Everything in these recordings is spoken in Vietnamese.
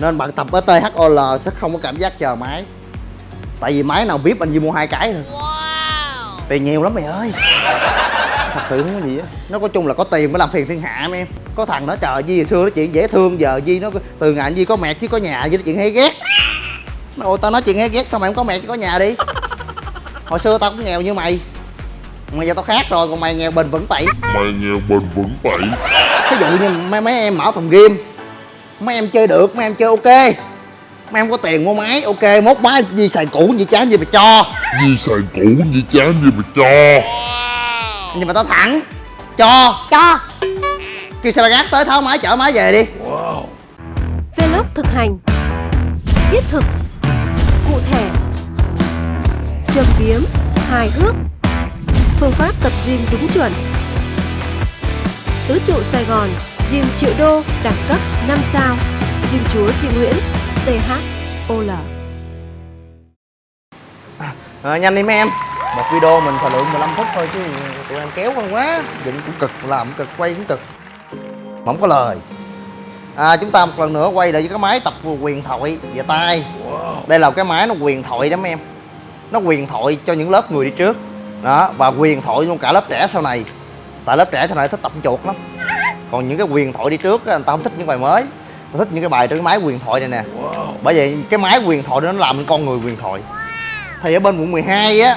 nên bạn tập ở THOL sẽ không có cảm giác chờ máy. Tại vì máy nào vip anh chỉ mua hai cái thôi. Tiền nhiều lắm mày ơi. Thật sự không có gì á nó có chung là có tiền mới làm phiền thiên hạ em có thằng nó chờ Di hồi xưa nó chuyện dễ thương giờ Di nó từ ngày Di có mẹ chứ có nhà Di nó chuyện hay ghét. Ôi tao nói chuyện hay ghét sao mày không có mẹ chứ có nhà đi? Hồi xưa tao cũng nghèo như mày. Mà giờ tao khác rồi còn mày nghèo bền vững tẩy Mày nghèo bền vững tẩy ví dụ như mấy mấy em mở phòng game mấy em chơi được mấy em chơi ok. Mấy em có tiền mua máy ok. Mốt máy gì xài cũ gì chán gì mà cho. Gì xài cũ gì chán gì mà cho. Nhưng mà tao thẳng. Cho. Cho. Kêu xe ba gác tới tháo máy chở máy về đi. Vlog thực hành. Thiết thực. Cụ thể. Châm biếm Hài hước. Phương pháp tập gym đúng chuẩn. Tứ trụ Sài Gòn Gym triệu đô đẳng cấp 5 sao. Gym chúa Duy Nguyễn THOL Rồi nhanh đi mấy em. Một video mình thời lượng 15 phút thôi chứ tụi em kéo con quá. Dựng cũng cực, làm cũng cực, quay cũng cực. Không có lời. À, Chúng ta một lần nữa quay lại với cái máy tập quyền thoại về tay Đây là cái máy nó quyền thoại đó mấy em. Nó quyền thoại cho những lớp người đi trước. Đó, và quyền thoại luôn cả lớp trẻ sau này. Tại lớp trẻ sau này thích tập chuột lắm Còn những cái quyền thoại đi trước á, người ta không thích những bài mới. Ta thích những cái bài trên cái máy quyền thoại này nè. Bởi vậy cái máy quyền thoại đó nó làm nên con người quyền thoại. Thì ở bên quận 12 á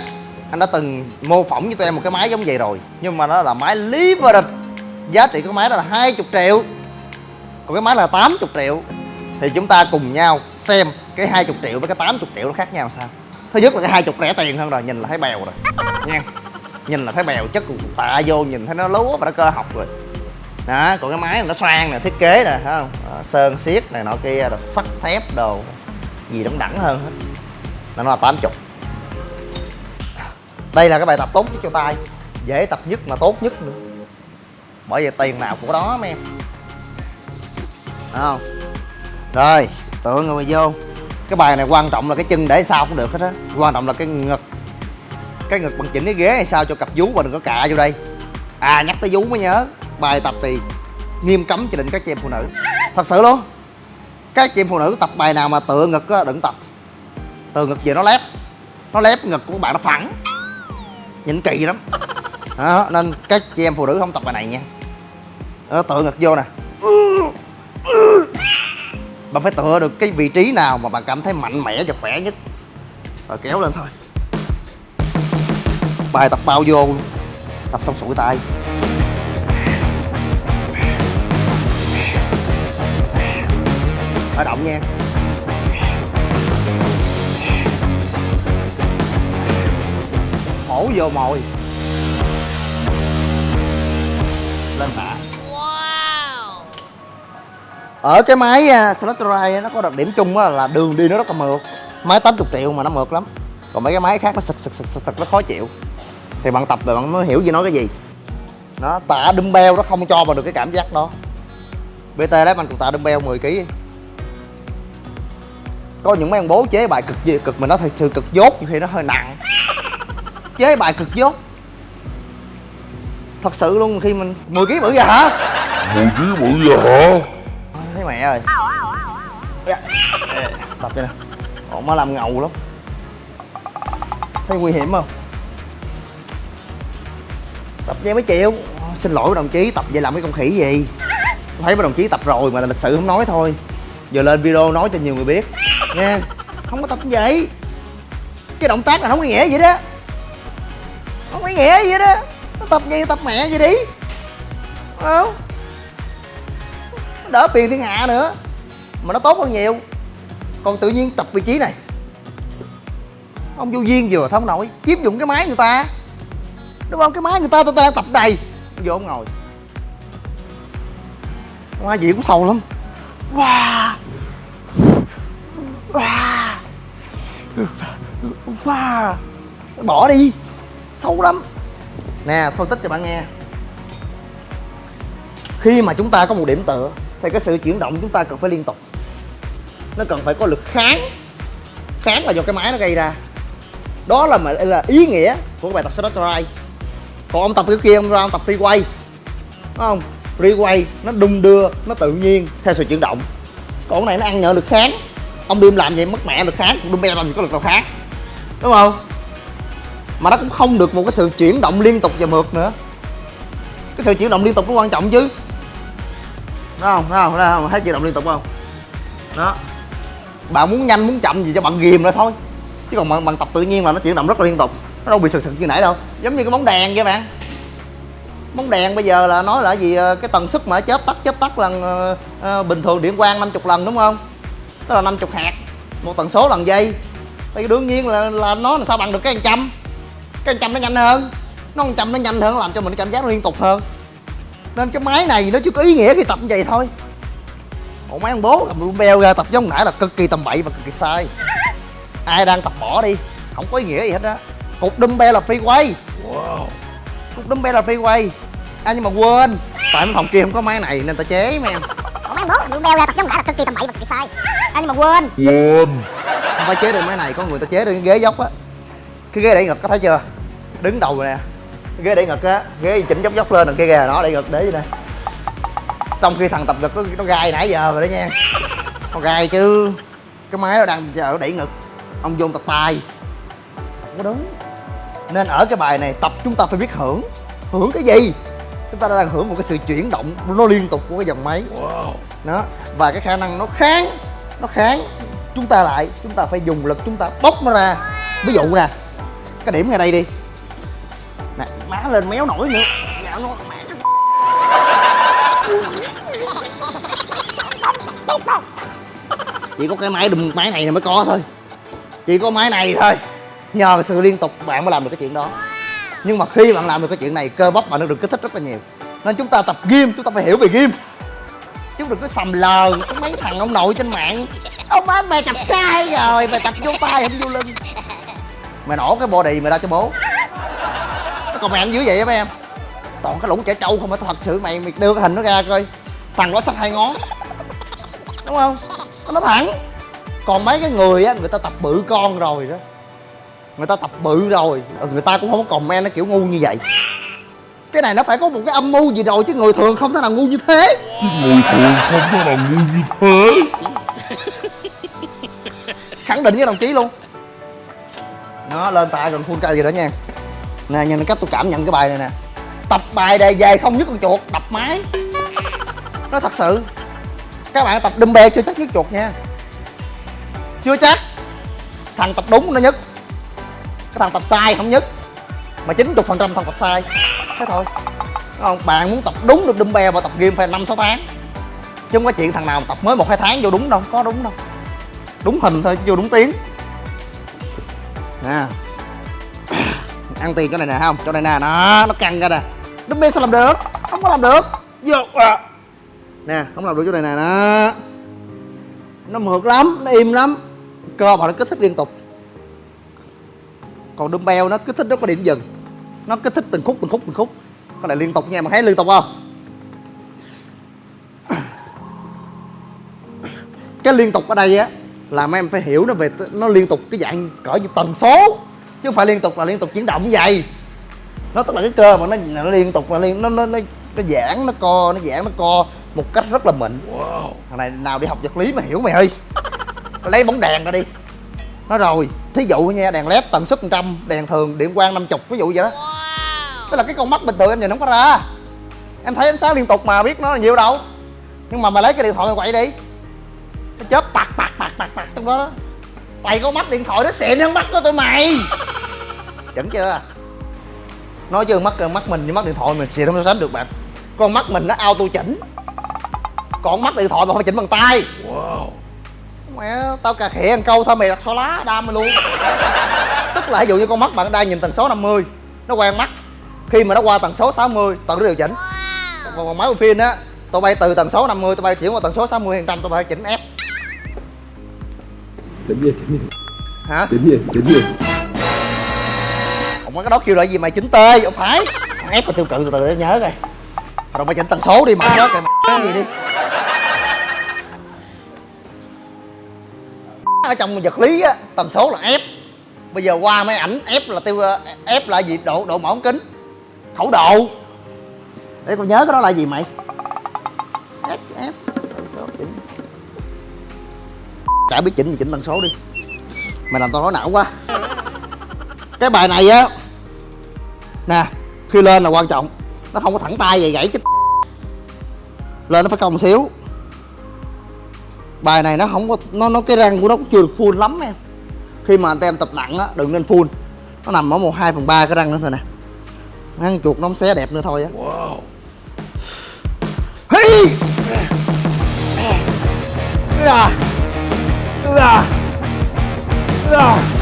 anh đã từng mô phỏng với tụi em một cái máy giống vậy rồi. Nhưng mà nó là máy leverage giá trị của máy đó là 20 triệu. Còn cái máy là 80 triệu. Thì chúng ta cùng nhau xem cái 20 triệu với cái 80 triệu nó khác nhau sao. Thứ nhất là cái 20 rẻ tiền hơn rồi nhìn là thấy bèo rồi. Nha. Nhìn là thấy bèo chất tạ vô nhìn thấy nó lúa và nó cơ học rồi đó còn cái máy này nó xoan nè thiết kế nè thấy không? Đó, sơn xiết này nọ kia rồi sắt thép đồ gì đẳng đẳng hơn hết. Là nó là 80 đây là cái bài tập tốt nhất cho tay dễ tập nhất mà tốt nhất nữa. Bởi vì tiền nào của đó mấy em. Không? Rồi tựa người vô. Cái bài này quan trọng là cái chân để sao cũng được hết á. Quan trọng là cái ngực. Cái ngực bằng chỉnh cái ghế hay sao cho cặp vú và đừng có cạ vô đây. À nhắc tới vú mới nhớ bài tập thì nghiêm cấm chỉ định các chị em phụ nữ. Thật sự luôn các chị em phụ nữ tập bài nào mà tựa ngực á đừng tập. Tựa ngực về nó lép nó lép ngực của bạn nó phẳng nhìn kỳ lắm. Đó, nên các chị em phụ nữ không tập bài này nha. Đó, tựa ngực vô nè. Bạn phải tựa được cái vị trí nào mà bạn cảm thấy mạnh mẽ và khỏe nhất. Rồi kéo lên thôi. Bài tập bao vô luôn. tập xong sủi tay. Khởi động nha. Hổ vô mồi. Lên tạ ở cái máy uh, Slotterite nó có đặc điểm chung á là đường đi nó rất là mượt. Máy 80 triệu mà nó mượt lắm. Còn mấy cái máy khác nó sực sực sực sực, sực nó khó chịu. Thì bạn tập rồi bạn mới hiểu gì nói cái gì. Nó tạ dumbbell nó không cho vào được cái cảm giác đó. Bt đấy mình cùng tạ dumbbell 10 kg có những mấy ông bố chế bài cực gì cực mà nó thật sự cực dốt nhiều khi nó hơi nặng. Chế bài cực dốt. Thật sự luôn khi mình 10 kg bự vậy hả? Mười ký bự vậy hả? Thấy mẹ rồi Dạ. tập vậy nè. Ổng mới làm ngầu lắm. Thấy nguy hiểm không? Tập vậy mới chịu. Xin lỗi đồng chí tập vậy làm cái con khỉ gì? Thấy mấy đồng chí tập rồi mà lịch sự không nói thôi. Giờ lên video nói cho nhiều người biết nè không có tập như vậy cái động tác này không có nghĩa vậy đó. Không có nghĩa vậy đó. Nó tập gì tập mẹ vậy đi. Không? Đỡ phiền thiên hạ nữa. Mà nó tốt hơn nhiều. Còn tự nhiên tập vị trí này. Ông vô duyên vừa không nổi. Chiếm dụng cái máy người ta. Đúng không? Cái máy người ta ta, ta đang tập đầy. Vô ông ngồi. Má gì cũng sầu lắm. Wow wow wow bỏ đi. Sâu lắm. Nè, phân tích cho bạn nghe. Khi mà chúng ta có một điểm tựa, thì cái sự chuyển động chúng ta cần phải liên tục. Nó cần phải có lực kháng. Kháng là do cái máy nó gây ra. Đó là mà, là ý nghĩa của cái bài tập Strike còn ông tập cái kia, ông ra ông tập free quay đúng không? Free nó đung đưa, nó tự nhiên theo sự chuyển động. Con này nó ăn nhờ lực kháng ông điêm làm vậy mất mẹ được kháng còn đâm làm gì có lực nào kháng. Đúng không? Mà nó cũng không được một cái sự chuyển động liên tục và mượt nữa. Cái sự chuyển động liên tục nó quan trọng chứ. Đúng không? Đúng không, đúng không? thấy chuyển động liên tục không? Đó. Bạn muốn nhanh muốn chậm gì cho bạn ghìm lại thôi. Chứ còn bằng, bằng tập tự nhiên là nó chuyển động rất là liên tục nó đâu bị sực sực như nãy đâu. Giống như cái bóng đèn vậy bạn. Bóng đèn bây giờ là nói là gì ờ, cái tần suất mà chớp tắt chớp tắt lần uh, bình thường điện quang 50 lần đúng không? Tức là 50 hạt. Một tần số lần giây thì đương nhiên là là nó làm sao bằng được cái trăm. Cái trăm nó nhanh hơn. Nó trăm nó nhanh hơn làm cho mình cảm giác liên tục hơn. Nên cái máy này nó chỉ có ý nghĩa khi tập như vậy thôi. Ủa mấy ông bố cầm dumbbell ra tập giống nãy là cực kỳ tầm bậy và cực kỳ sai. Ai đang tập bỏ đi không có ý nghĩa gì hết á. Cục dumbbell là phi quay. Cục dumbbell là phi quay. À nhưng mà quên tại mấy phòng kia không có máy này nên ta chế mấy em bố đu beo ra tập giống nãy là cực kỳ tầm bậy và cực kỳ sai. À, nhưng mà quên. Quên. Không phải chế được máy này có người ta chế được cái ghế dốc á. Cái ghế đẩy ngực có thấy chưa? Đứng đầu nè. Cái ghế đẩy ngực á ghế chỉnh dốc dốc lên đằng kia kìa nó đẩy ngực để vậy nè. Trong khi thằng tập ngực nó, nó gai nãy giờ rồi đó nha. Nó gai chứ. Cái máy nó đang chờ đẩy ngực. Ông vô tập tay không có đúng. Nên ở cái bài này tập chúng ta phải biết hưởng. Hưởng cái gì chúng ta đang hưởng một cái sự chuyển động nó liên tục của cái dòng máy. Đó và cái khả năng nó kháng nó kháng. Chúng ta lại chúng ta phải dùng lực chúng ta bóc nó ra. Ví dụ nè cái điểm ngay đây đi. Nè má lên méo nổi nữa. Nó mẹ chỉ có cái máy đùm máy này mới có thôi. Chỉ có máy này thôi. Nhờ sự liên tục bạn mới làm được cái chuyện đó nhưng mà khi bạn làm được cái chuyện này, cơ bắp bạn nó được kích thích rất là nhiều. Nên chúng ta tập gym, chúng ta phải hiểu về gym. Chứ đừng có sầm lờ, có mấy thằng ông nội trên mạng. Ông ơi mày tập sai rồi, mày tập vô tay không vô lưng. Mày nổ cái body mày ra cho bố. Nó còn mày dữ dưới vậy á, mấy em. Toàn cái lũng trẻ trâu không phải thật sự, mày mày đưa cái hình nó ra coi. Thằng đó sắc hai ngón. Đúng không? Nó thẳng. Còn mấy cái người á, người ta tập bự con rồi đó người ta tập bự rồi. Người ta cũng không có comment nó kiểu ngu như vậy. Cái này nó phải có một cái âm mưu gì rồi chứ người thường không thể nào ngu như thế. Người thường không có nào ngu như thế. Khẳng định với đồng chí luôn. Nó lên tay gần full cây gì đó nha. Nè nhìn cách tôi cảm nhận cái bài này nè. Tập bài đề về không nhức con chuột đập máy. Nó thật sự các bạn tập dumbbell chưa chắc nhức chuột nha. Chưa chắc. Thằng tập đúng nó nhức cái thằng tập sai không nhất. Mà 90 phần trăm thằng tập sai. Thế thôi. Không? Bạn muốn tập đúng được dumbbell và tập gym phải năm sáu tháng. Chứ không có chuyện thằng nào tập mới một hai tháng vô đúng đâu. Có đúng đâu. Đúng hình thôi, vô đúng tiếng. Nè. Ăn tiền chỗ này nè không? Chỗ này nè nó nó căng ra nè. Dumbbell sao làm được? Không có làm được. Vô à. nè, không làm được chỗ này nè nó nó mượt lắm, nó im lắm. Cơ mà nó kích thích liên tục còn dumbbell nó kích thích rất có điểm dừng. Nó kích thích từng khúc từng khúc từng khúc. Cái này liên tục nha mà thấy liên tục không? Cái liên tục ở đây á là mấy em phải hiểu nó về nó liên tục cái dạng cỡ như tần số. Chứ không phải liên tục là liên tục chuyển động vậy. Nó tức là cái cơ mà nó, nó liên tục là liên nó nó nó, nó giãn nó co nó giãn nó co một cách rất là mịn. Thằng này nào đi học vật lý mà hiểu mày ơi. Lấy bóng đèn ra đi. Nó rồi thí dụ nha đèn led tần suất 100 đèn thường điện quang 50 ví dụ vậy đó. Tức là cái con mắt bình thường em nhìn không có ra. Em thấy ánh sáng liên tục mà biết nó là nhiều đâu. Nhưng mà mày lấy cái điện thoại mày quậy đi. Nó chớp bạc bạc bạc bạc bạc trong đó đó. Tay có mắt điện thoại nó xịn hơn mắt của tụi mày. Chuẩn chưa? Nói chứ mắt mắt mình với mắt điện thoại mình xịn không so sánh được bạn. Con mắt mình nó auto chỉnh. Còn mắt điện thoại mà phải chỉnh bằng tay mẹ tao cà khịa ăn câu thôi mày đặt xóa lá đam mày luôn. Tức là ví dụ như con mắt bạn đang nhìn tần số 50 nó quen mắt. Khi mà nó qua tần số 60 tần nó điều chỉnh. Còn, còn máy phim á tôi bay từ tần số 50 tôi bay chuyển qua tần số 60 phần trăm tôi bay chỉnh ép. Chỉnh gì? Chỉnh gì hả? Chỉnh gì? Chỉnh gì? Ông cái đó kêu là gì mày chỉnh tê không phải. Ép và tiêu cự từ từ để nhớ coi. Rồi mày chỉnh tần số đi mà nhớ mày gì đi ở trong vật lý á, tần số là f. Bây giờ qua máy ảnh, f là tiêu, f là gì? Độ độ mở ống kính. Khẩu độ. Để con nhớ cái đó là gì mày? F f, tần số chỉnh chả biết chỉnh thì chỉnh tần số đi. Mày làm tao nói não quá. Cái bài này á, nè, khi lên là quan trọng. Nó không có thẳng tay vậy, gãy cái lên nó phải cong xíu bài này nó không có nó nó cái răng của nó cũng chưa được full lắm em khi mà anh em tập nặng á đừng nên full nó nằm ở một hai phần ba cái răng nữa thôi nè ăn chuột nó không xé đẹp nữa thôi á Wow. Hey! Ua! Ua! Ua!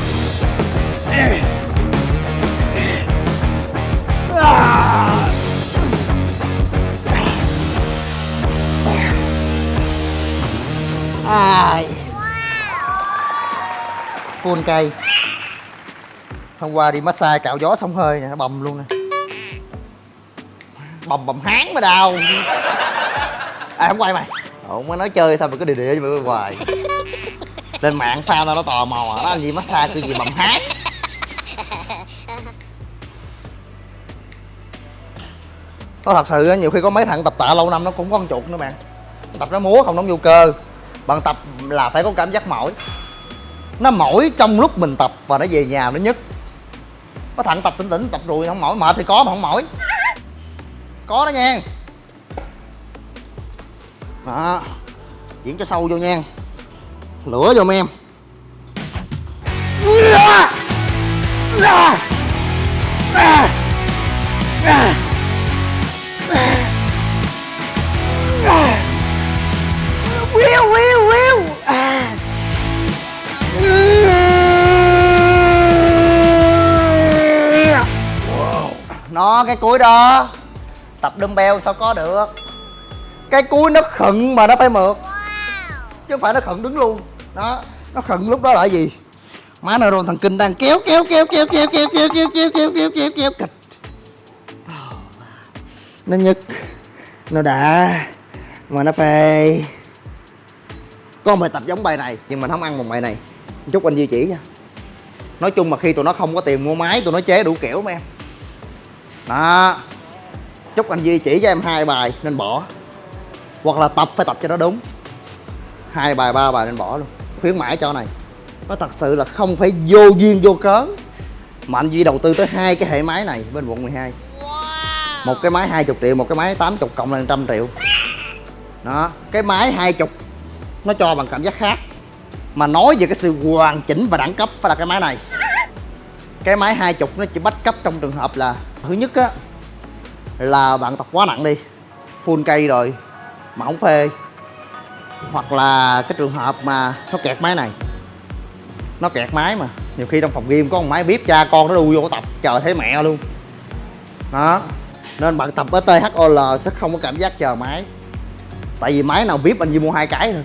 Phun cây. Hôm qua đi massage cạo gió xong hơi nè, nó bầm luôn nè. Bầm bầm hán mà đau. À không quay mày. Không mới nói chơi thôi mà cứ địa địa với mày hoài. Lên mạng pha tao nó tò mò Nó làm gì massage cái gì bầm hán Nó thật sự nhiều khi có mấy thằng tập tạ lâu năm nó cũng có con chuột nữa bạn. Tập nó múa không nó vô cơ. Bạn tập là phải có cảm giác mỏi. Nó mỏi trong lúc mình tập và nó về nhà nó nhức. Có thằng tập, tỉnh tỉnh, tập rồi không mỏi. Mệt thì có mà không mỏi. Có đó nha. Đó. Diễn cho sâu vô nha. Lửa vô em. Wiu cái cuối đó tập dumbbell sao có được cái cuối nó khựng mà nó phải mượt chứ không phải nó khựng đứng luôn đó nó khựng lúc đó là gì má neuron thần kinh đang kéo kéo kéo kéo kéo kéo kéo kéo kéo kéo kéo kéo kéo kịch nó nhức nó đã mà nó phê có một bài tập giống bài này nhưng mình không ăn một bài này chút anh duy chỉ nha nói chung mà khi tụi nó không có tiền mua máy tụi nó chế đủ kiểu mà em đó. Chúc anh duy chỉ cho em hai bài nên bỏ. Hoặc là tập phải tập cho nó đúng. Hai bài ba bài nên bỏ luôn. Khuyến mãi cho này. Nó thật sự là không phải vô duyên vô cớ. Mà anh Duy đầu tư tới hai cái hệ máy này bên quận 12 một cái máy 20 triệu một cái máy 80 cộng là trăm triệu. Đó. Cái máy 20 nó cho bằng cảm giác khác. Mà nói về cái sự hoàn chỉnh và đẳng cấp phải là cái máy này cái máy 20 nó chỉ bắt cấp trong trường hợp là, thứ nhất á, là bạn tập quá nặng đi, full cây rồi, mà không phê. Hoặc là cái trường hợp mà nó kẹt máy này, nó kẹt máy mà nhiều khi trong phòng game có một máy bếp cha con nó đu vô tập chờ thấy mẹ luôn. Đó, nên bạn tập ở THOL sẽ không có cảm giác chờ máy. Tại vì máy nào vip anh chỉ mua hai cái thôi.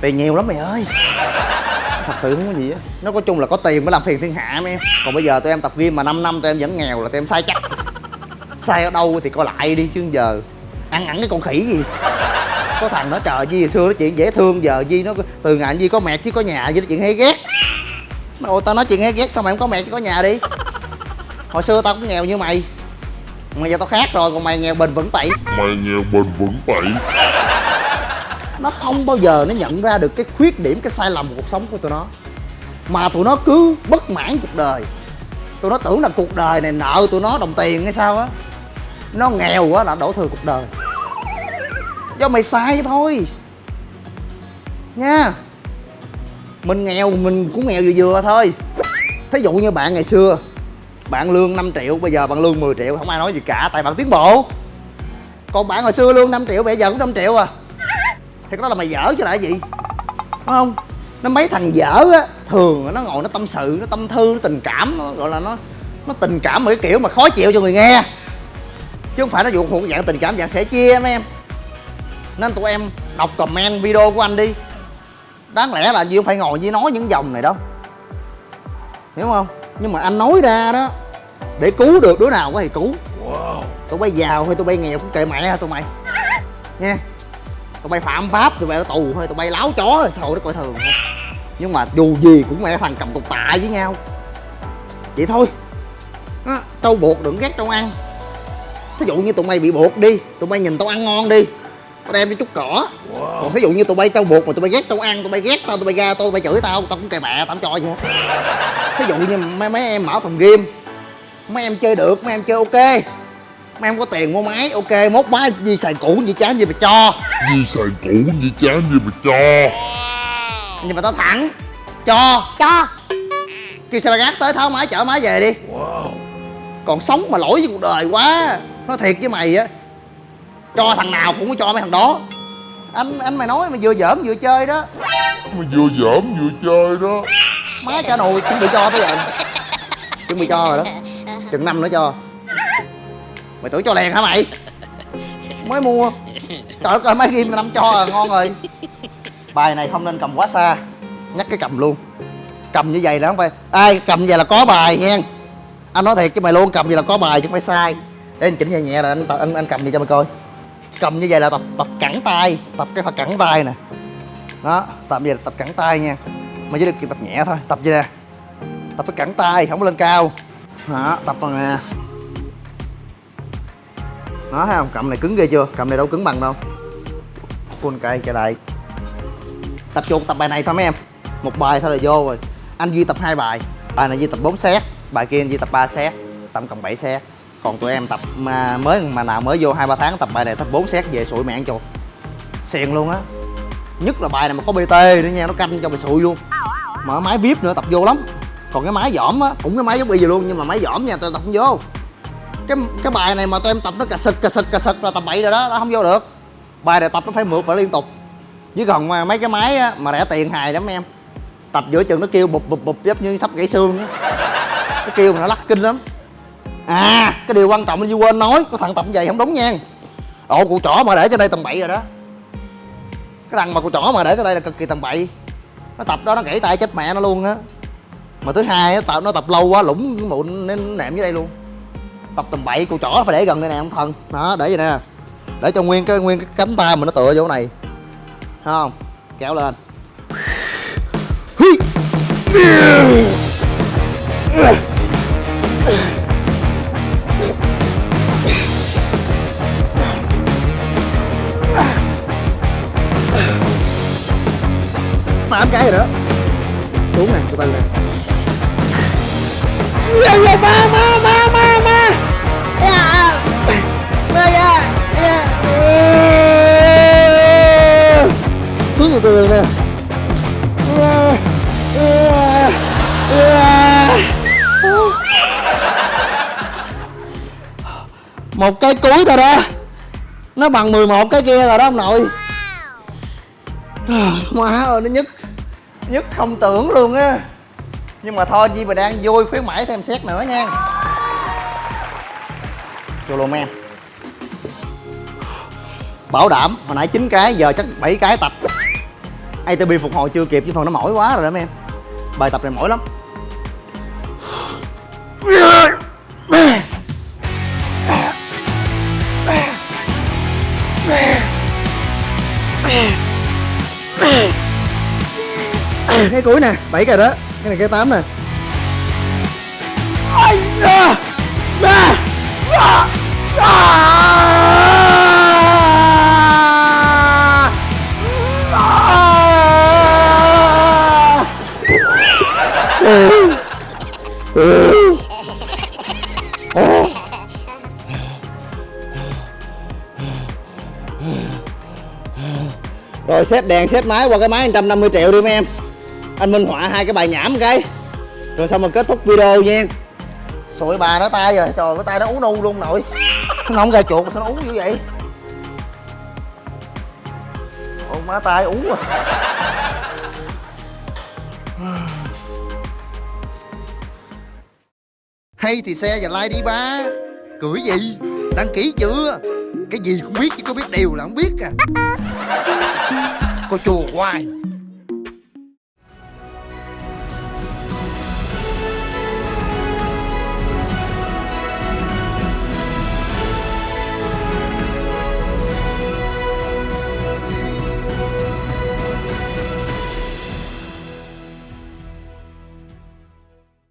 Tiền nhiều lắm mày ơi thật sự không có gì á. Nó có chung là có tiền mới làm phiền thiên hạ mấy em. Còn bây giờ tụi em tập gym mà 5 năm tụi em vẫn nghèo là tụi em sai chắc. Sai ở đâu thì coi lại đi chứ giờ. Ăn ẳng cái con khỉ gì? Có thằng nó chờ Di hồi xưa nó chuyện dễ thương, giờ Di nó từ ngày Di có mẹ chứ có nhà. Di nó chuyện hay ghét. Nó ôi tao nói chuyện hay ghét, sao mày không có mẹ chứ có nhà đi? Hồi xưa tao cũng nghèo như mày. Mà giờ tao khác rồi, còn mày nghèo bền vững tẩy Mày nghèo bền vững tẩy nó không bao giờ nó nhận ra được cái khuyết điểm, cái sai lầm của cuộc sống của tụi nó. Mà tụi nó cứ bất mãn cuộc đời. Tụi nó tưởng là cuộc đời này nợ tụi nó đồng tiền hay sao á. Nó nghèo quá là đổ thừa cuộc đời. Do mày sai thôi. Nha. Mình nghèo, mình cũng nghèo vừa vừa thôi. Thí dụ như bạn ngày xưa, bạn lương 5 triệu, bây giờ bạn lương 10 triệu, không ai nói gì cả, tại bạn tiến bộ. Còn bạn hồi xưa lương 5 triệu, bây giờ cũng 5 triệu à thì cái đó là mày dở chứ lại gì? Đúng không? Nó mấy thằng dở á thường nó ngồi nó tâm sự nó tâm thư nó tình cảm nó gọi là nó nó tình cảm một cái kiểu mà khó chịu cho người nghe. Chứ không phải nó dụ thuộc dạng tình cảm dạng sẻ chia mấy em. Nên tụi em đọc comment video của anh đi. Đáng lẽ là gì không phải ngồi với nói những dòng này đâu hiểu không? Nhưng mà anh nói ra đó để cứu được đứa nào có thì cứu. Wow. Tụi bay giàu hay tụi bay nghèo cũng kệ mẹ tụi mày. Nha tụi bay phạm pháp tụi bay ở tù hay tụi bay láo chó là sầu nó coi thường thôi. Nhưng mà dù gì cũng mẹ thằng cầm cục tạ với nhau. Vậy thôi. Đó, trâu buộc đừng ghét trâu ăn. Thí dụ như tụi mày bị buộc đi tụi mày nhìn tao ăn ngon đi. Tao đem cho chút cỏ. Còn ví dụ như tụi bay tao buộc mà tụi bay ghét tao ăn tụi bay ghét tao tụi bay ra tao tụi bay chửi tao tao cũng kề mẹ tao cho vậy. Ví dụ như mấy, mấy em mở phòng game mấy em chơi được mấy em chơi ok mấy em có tiền mua máy ok mốt máy gì xài cũ gì chán gì mà cho. Gì xài cũ gì chán gì mà cho. Nhưng mà tao thẳng cho. Cho. Kêu xe ba gác tới tháo máy chở máy về đi. Còn sống mà lỗi với cuộc đời quá. Nói thiệt với mày á cho thằng nào cũng có cho mấy thằng đó. Anh anh mày nói mày vừa giỡn vừa chơi đó. Mà vừa giỡn vừa chơi đó. Má trả nồi chuẩn bị cho tới giờ. Chuẩn bị cho rồi đó. Chừng năm nữa cho mày tưởng cho liền hả mày? Mới mua. Trời đất ơi máy game năm cho à ngon rồi. Bài này không nên cầm quá xa. Nhắc cái cầm luôn. Cầm như vậy là không phải ai cầm như vậy là có bài nha. Anh nói thiệt chứ mày luôn cầm như vậy là có bài chứ không phải sai. Để anh chỉnh nhẹ nhẹ là anh anh, anh cầm gì cho mày coi. Cầm như vậy là tập tập cẳng tay tập cái phần cẳng tay nè. Đó tập như vậy là tập cẳng tay nha. Mày chỉ được tập nhẹ thôi tập vậy nè? Tập cái cẳng tay không có lên cao. Đó tập phần nè nó thấy không? Cầm này cứng ghê chưa? Cầm này đâu cứng bằng đâu. Full cây trở lại tập chuột, tập bài này thôi mấy em. Một bài thôi là vô rồi. Anh duy tập hai bài. Bài này duy tập 4 set. Bài kia anh duy tập 3 set. Tổng cộng 7 set. Còn tụi em tập, mà mới, mà nào mới vô hai ba tháng tập bài này tập 4 set về sụi mẹ ăn chuột. Xiền luôn á. Nhất là bài này mà có bt nữa nha, nó canh cho mày sụi luôn. Mở máy vip nữa, tập vô lắm. Còn cái máy dỏm á, cũng cái máy giống bây giờ luôn, nhưng mà máy dỏm nha tôi tập không vô cái cái bài này mà tụi em tập nó cà sực cà sực cà sực là tập bậy rồi đó nó không vô được. Bài này tập nó phải mượt phải liên tục. Chứ còn mà mấy cái máy á, mà rẻ tiền hài lắm em. Tập giữa chừng nó kêu bụp bụp bụp giống như sắp gãy xương đó. nó kêu mà nó lắc kinh lắm. À cái điều quan trọng là quên nói có thằng tập như vậy không đúng nha. Ồ cụ trỏ mà để cho đây tầm bậy rồi đó. Cái thằng mà cụ trỏ mà để cho đây là cực kỳ tầm bậy. Nó tập đó nó gãy tay chết mẹ nó luôn á. Mà thứ hai á tập nó tập lâu quá lủng mụn nên nệm dưới đây luôn tập tầm bậy cô trỏ phải để gần đây nè, ông thần. Đó, để vậy nè. Để cho nguyên cái nguyên cái cánh tay mình nó tựa vô này. Thấy không? Kéo lên. Tám cái rồi đó xuống nè từ từ nè. Dạ, dạ, ba ba ba. Từ từ nè một cái cuối thôi đó. Nó bằng 11 cái kia rồi đó ông nội. Má ơi, nó nhức nhức không tưởng luôn á. Nhưng mà thôi Di mà đang vui, khuyến mãi thêm xét nữa nha. Vô luôn em. Bảo đảm, hồi nãy 9 cái, giờ chắc 7 cái tập. ATP phục hồi chưa kịp, chứ phần nó mỏi quá rồi đó, mấy em. Bài tập này mỏi lắm. Cái cuối nè, bảy cái đó. Cái này cái tám nè. Rồi xét đèn xét máy qua cái máy 150 triệu đi mấy em. Anh minh họa hai cái bài nhảm cái. Rồi xong mình kết thúc video nha. Sụi bà nó tay rồi, trời cái tay nó uống nu luôn nội. Nó không ra chuột sao nó uống như vậy? Ôi má tay uống rồi Hay thì xe và like đi ba. Cười gì? Đăng ký chưa? Cái gì cũng biết chứ có biết điều là không biết à. Cô chùa hoài.